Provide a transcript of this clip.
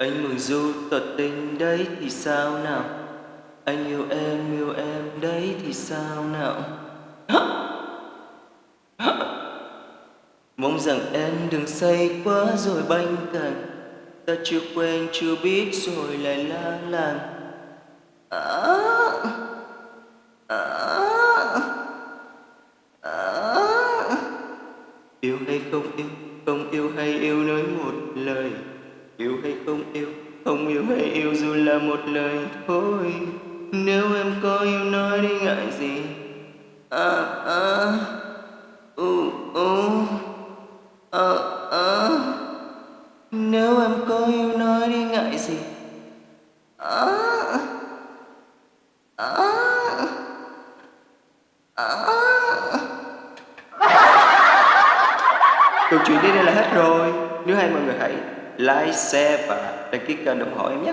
Anh mừng du tỏ tình đấy thì sao nào? Anh yêu em yêu em đấy thì sao nào? Mong rằng em đừng say quá rồi banh cạnh Ta chưa quen chưa biết rồi lại la làng. À, à, à. Yêu hay không yêu Không yêu hay yêu nói một lời. Yêu hay không yêu Không yêu hay yêu dù là một lời thôi. Nếu em có yêu nói đi ngại gì? À à U u À à Nếu em có yêu nói đi ngại gì? À À À. Câu chuyện đến đây là hết rồi. Nếu hay mọi người hãy like, share và đăng ký kênh ủng hộ em nhé.